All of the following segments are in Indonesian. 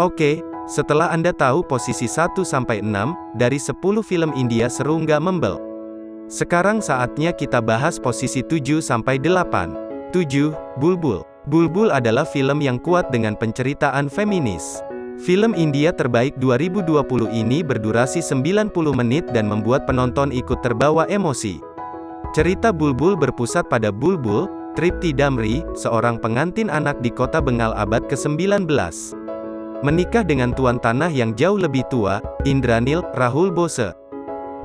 Oke, setelah Anda tahu posisi 1-6 dari 10 film India seru nggak membel? Sekarang saatnya kita bahas posisi 7-8. 7. Bulbul. Bulbul adalah film yang kuat dengan penceritaan feminis. Film India terbaik 2020 ini berdurasi 90 menit dan membuat penonton ikut terbawa emosi. Cerita Bulbul berpusat pada Bulbul, Tripti Damri, seorang pengantin anak di kota Bengal abad ke-19. Menikah dengan tuan tanah yang jauh lebih tua, Indranil, Rahul Bose.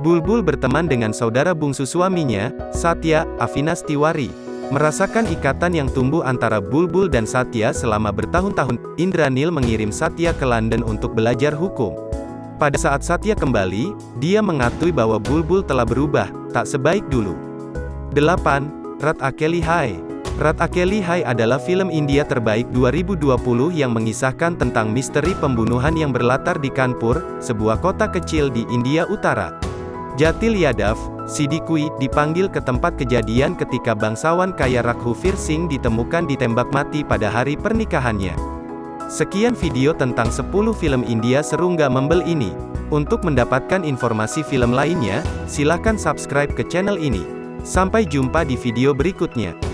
Bulbul berteman dengan saudara bungsu suaminya, Satya, Avinas Tiwari. Merasakan ikatan yang tumbuh antara Bulbul dan Satya selama bertahun-tahun, Indranil mengirim Satya ke London untuk belajar hukum. Pada saat Satya kembali, dia mengakui bahwa Bulbul telah berubah, tak sebaik dulu. 8. Rat Akeli Hai Rat Akeli Hai adalah film India terbaik 2020 yang mengisahkan tentang misteri pembunuhan yang berlatar di Kanpur, sebuah kota kecil di India Utara. Jatil Yadav, Sidikui, dipanggil ke tempat kejadian ketika bangsawan kaya Raghuvir Singh ditemukan ditembak mati pada hari pernikahannya. Sekian video tentang 10 film India seru nggak membel ini. Untuk mendapatkan informasi film lainnya, silakan subscribe ke channel ini. Sampai jumpa di video berikutnya.